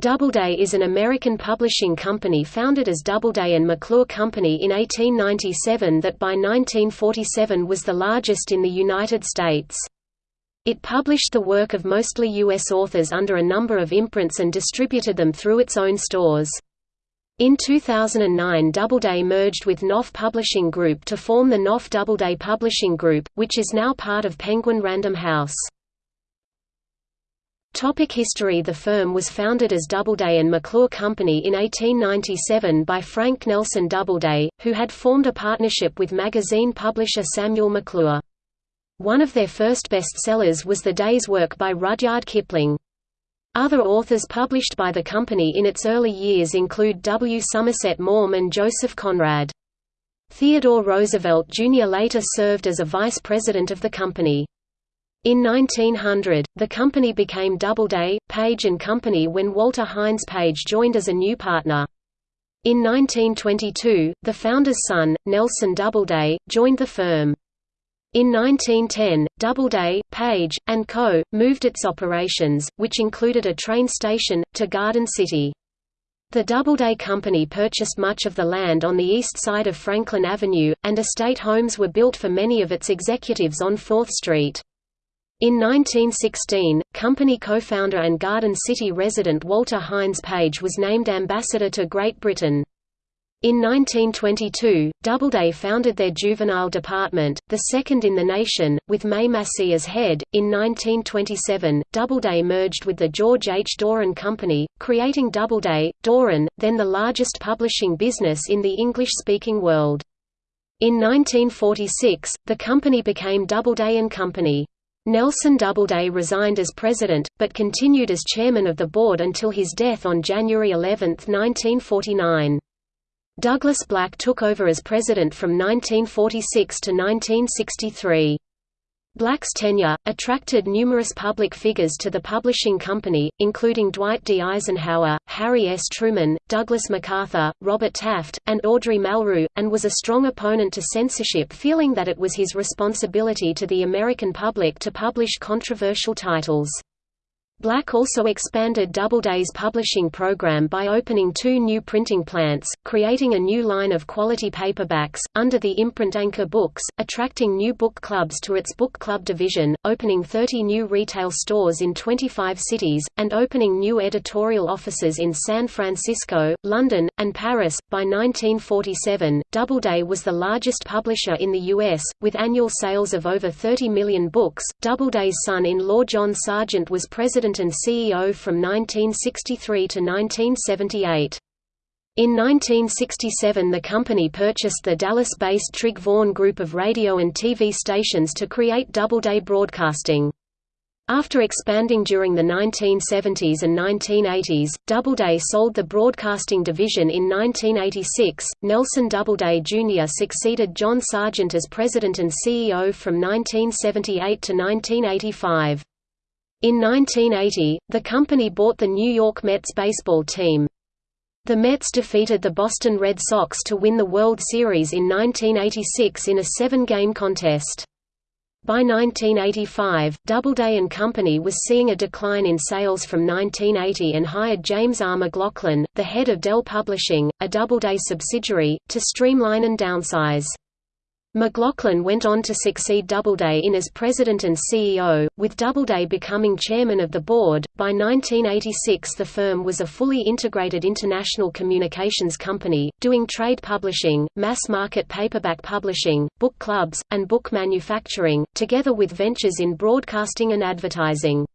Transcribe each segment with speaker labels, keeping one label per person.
Speaker 1: Doubleday is an American publishing company founded as Doubleday and McClure Company in 1897 that by 1947 was the largest in the United States. It published the work of mostly U.S. authors under a number of imprints and distributed them through its own stores. In 2009 Doubleday merged with Knopf Publishing Group to form the Knopf Doubleday Publishing Group, which is now part of Penguin Random House. Topic history The firm was founded as Doubleday and McClure Company in 1897 by Frank Nelson Doubleday, who had formed a partnership with magazine publisher Samuel McClure. One of their first bestsellers was The Day's Work by Rudyard Kipling. Other authors published by the company in its early years include W. Somerset Maugham and Joseph Conrad. Theodore Roosevelt Jr. later served as a vice president of the company. In 1900, the company became Doubleday, Page Company when Walter Hines Page joined as a new partner. In 1922, the founder's son, Nelson Doubleday, joined the firm. In 1910, Doubleday, Page, and Co., moved its operations, which included a train station, to Garden City. The Doubleday Company purchased much of the land on the east side of Franklin Avenue, and estate homes were built for many of its executives on 4th Street. In 1916, company co-founder and Garden City resident Walter Hines Page was named ambassador to Great Britain. In 1922, Doubleday founded their juvenile department, the second in the nation, with May Massee as head. In 1927, Doubleday merged with the George H. Doran Company, creating Doubleday, Doran, then the largest publishing business in the English-speaking world. In 1946, the company became Doubleday and Company. Nelson Doubleday resigned as president, but continued as chairman of the board until his death on January 11, 1949. Douglas Black took over as president from 1946 to 1963. Black's tenure, attracted numerous public figures to the publishing company, including Dwight D. Eisenhower, Harry S. Truman, Douglas MacArthur, Robert Taft, and André Malraux, and was a strong opponent to censorship feeling that it was his responsibility to the American public to publish controversial titles. Black also expanded Doubleday's publishing program by opening two new printing plants, creating a new line of quality paperbacks, under the imprint Anchor Books, attracting new book clubs to its book club division, opening 30 new retail stores in 25 cities, and opening new editorial offices in San Francisco, London, and Paris. By 1947, Doubleday was the largest publisher in the U.S., with annual sales of over 30 million books. Doubleday's son-in-law John Sargent was president president and CEO from 1963 to 1978. In 1967 the company purchased the Dallas-based Trigg-Vaughn Group of radio and TV stations to create Doubleday Broadcasting. After expanding during the 1970s and 1980s, Doubleday sold the broadcasting division in 1986. Nelson Doubleday Jr. succeeded John Sargent as president and CEO from 1978 to 1985. In 1980, the company bought the New York Mets baseball team. The Mets defeated the Boston Red Sox to win the World Series in 1986 in a seven-game contest. By 1985, Doubleday and Company was seeing a decline in sales from 1980 and hired James R. McLaughlin, the head of Dell Publishing, a Doubleday subsidiary, to streamline and downsize. McLaughlin went on to succeed Doubleday in as president and CEO, with Doubleday becoming chairman of the board. By 1986, the firm was a fully integrated international communications company, doing trade publishing, mass market paperback publishing, book clubs, and book manufacturing, together with ventures in broadcasting and advertising.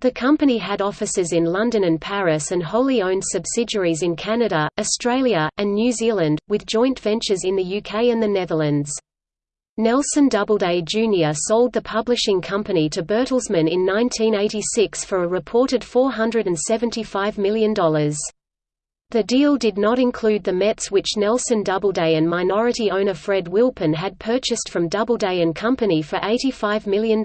Speaker 1: The company had offices in London and Paris and wholly owned subsidiaries in Canada, Australia, and New Zealand, with joint ventures in the UK and the Netherlands. Nelson Doubleday Jr. sold the publishing company to Bertelsmann in 1986 for a reported $475 million. The deal did not include the Mets which Nelson Doubleday and minority owner Fred Wilpon had purchased from Doubleday Company for $85 million.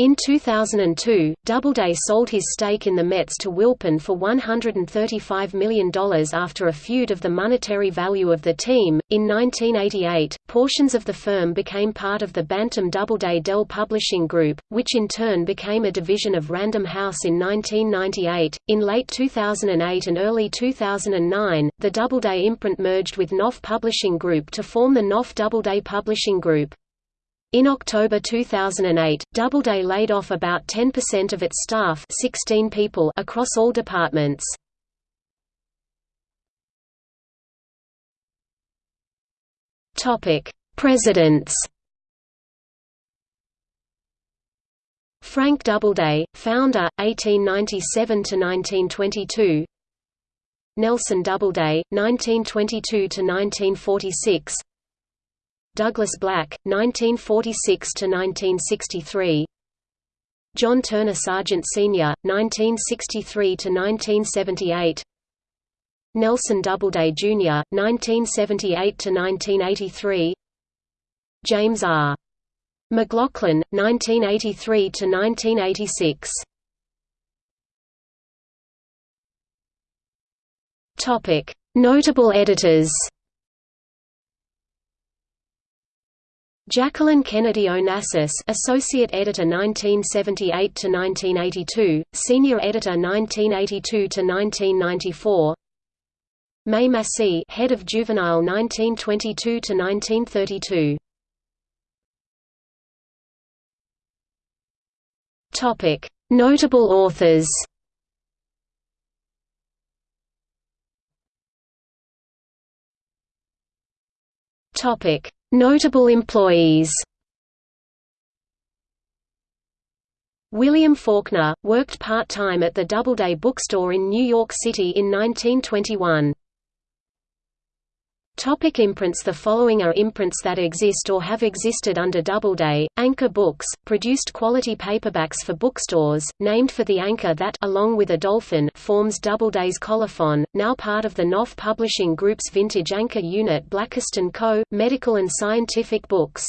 Speaker 1: In 2002, Doubleday sold his stake in the Mets to Wilpon for $135 million after a feud of the monetary value of the team. In 1988, portions of the firm became part of the Bantam Doubleday Dell Publishing Group, which in turn became a division of Random House in 1998. In late 2008 and early 2009, the Doubleday imprint merged with Knopf Publishing Group to form the Knopf Doubleday Publishing Group. In October 2008, Doubleday laid off about 10% of its staff 16 people across all departments. Presidents. Frank Doubleday, founder, 1897–1922 Nelson Doubleday, 1922–1946 Douglas Black, 1946–1963 John Turner Sargent Sr., 1963–1978 Nelson Doubleday, Jr., 1978–1983 James R. McLaughlin, 1983–1986 Notable editors Jacqueline Kennedy Onassis, Associate Editor 1978 to 1982, Senior Editor 1982 to 1994. May Massee, Head of Juvenile 1922 to 1932. Topic: Notable authors. Topic: Notable employees William Faulkner, worked part-time at the Doubleday Bookstore in New York City in 1921. Topic imprints The following are imprints that exist or have existed under Doubleday. Anchor Books, produced quality paperbacks for bookstores, named for the anchor that along with a dolphin forms Doubleday's colophon, now part of the Knopf Publishing Group's vintage anchor unit Blakiston Co., medical and scientific books.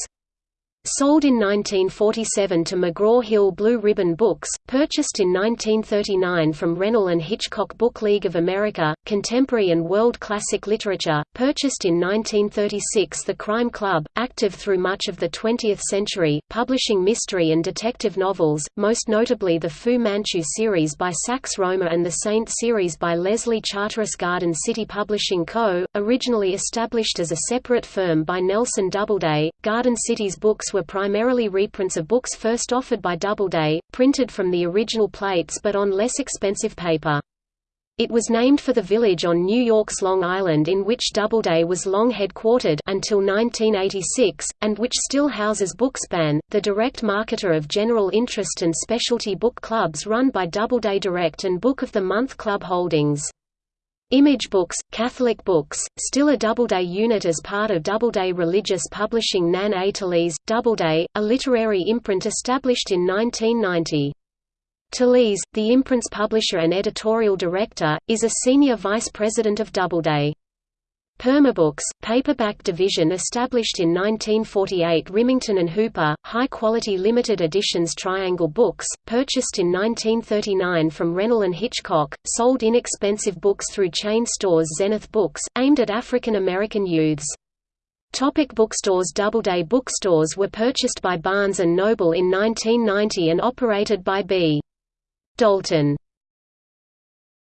Speaker 1: Sold in 1947 to McGraw-Hill Blue Ribbon Books, purchased in 1939 from Reynal and Hitchcock Book League of America, Contemporary and World Classic Literature, purchased in 1936 The Crime Club, active through much of the 20th century, publishing mystery and detective novels, most notably the Fu Manchu series by Sax Rohmer and the Saint series by Leslie Charteris Garden City Publishing Co., originally established as a separate firm by Nelson Doubleday, Garden City's books were primarily reprints of books first offered by Doubleday, printed from the original plates but on less expensive paper. It was named for the village on New York's Long Island in which Doubleday was long headquartered until 1986, and which still houses Bookspan, the direct marketer of general interest and specialty book clubs run by Doubleday Direct and Book of the Month Club Holdings. Image Books, Catholic Books, still a Doubleday unit as part of Doubleday Religious Publishing Nan A. Doubleday, a literary imprint established in 1990. Talese, the imprint's publisher and editorial director, is a senior vice president of Doubleday. Permabooks, paperback division established in 1948 Rimington and Hooper, high-quality limited editions Triangle Books, purchased in 1939 from Reynal and Hitchcock, sold inexpensive books through chain stores Zenith Books, aimed at African American youths. Topic bookstores Doubleday bookstores were purchased by Barnes & Noble in 1990 and operated by B. Dalton.